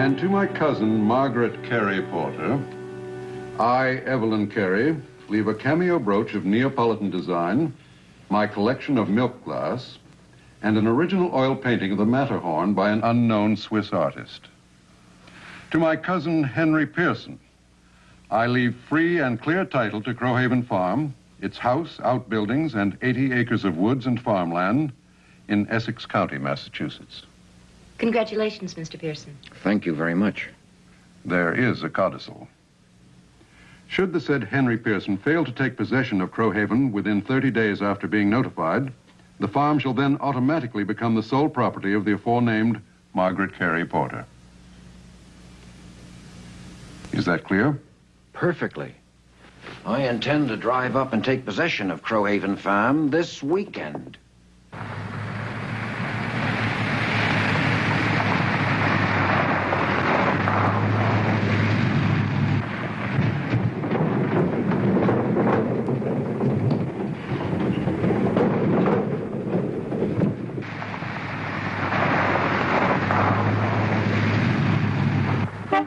And to my cousin, Margaret Carey Porter, I, Evelyn Carey, leave a cameo brooch of Neapolitan design, my collection of milk glass, and an original oil painting of the Matterhorn by an unknown Swiss artist. To my cousin, Henry Pearson, I leave free and clear title to Crowhaven Farm, its house, outbuildings, and 80 acres of woods and farmland in Essex County, Massachusetts. Congratulations, Mr. Pearson. Thank you very much. There is a codicil. Should the said Henry Pearson fail to take possession of Crowhaven within 30 days after being notified, the farm shall then automatically become the sole property of the aforenamed Margaret Carey Porter. Is that clear? Perfectly. I intend to drive up and take possession of Crowhaven Farm this weekend.